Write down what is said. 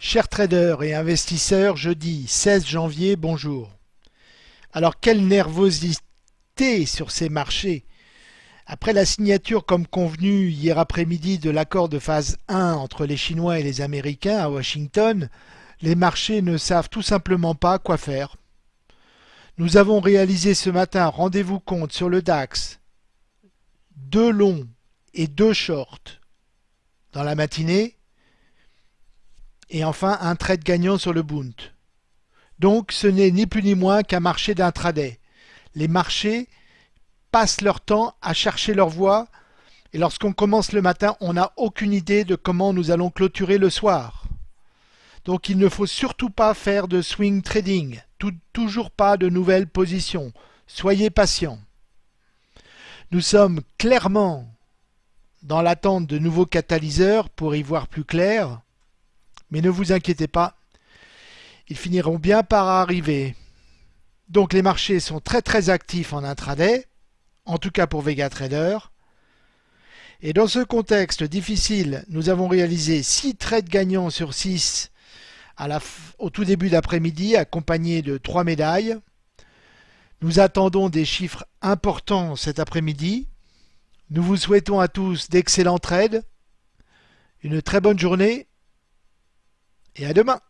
Chers traders et investisseurs, jeudi 16 janvier, bonjour. Alors quelle nervosité sur ces marchés Après la signature comme convenu hier après-midi de l'accord de phase 1 entre les Chinois et les Américains à Washington, les marchés ne savent tout simplement pas quoi faire. Nous avons réalisé ce matin, rendez-vous compte sur le DAX, deux longs et deux shorts dans la matinée, et enfin un trade gagnant sur le Bund. Donc ce n'est ni plus ni moins qu'un marché d'intraday. Les marchés passent leur temps à chercher leur voie et lorsqu'on commence le matin, on n'a aucune idée de comment nous allons clôturer le soir. Donc il ne faut surtout pas faire de swing trading, toujours pas de nouvelles positions. Soyez patients. Nous sommes clairement dans l'attente de nouveaux catalyseurs pour y voir plus clair. Mais ne vous inquiétez pas, ils finiront bien par arriver. Donc les marchés sont très très actifs en intraday, en tout cas pour VegaTrader. Et dans ce contexte difficile, nous avons réalisé 6 trades gagnants sur 6 au tout début d'après-midi, accompagnés de 3 médailles. Nous attendons des chiffres importants cet après-midi. Nous vous souhaitons à tous d'excellents trades, une très bonne journée et à demain.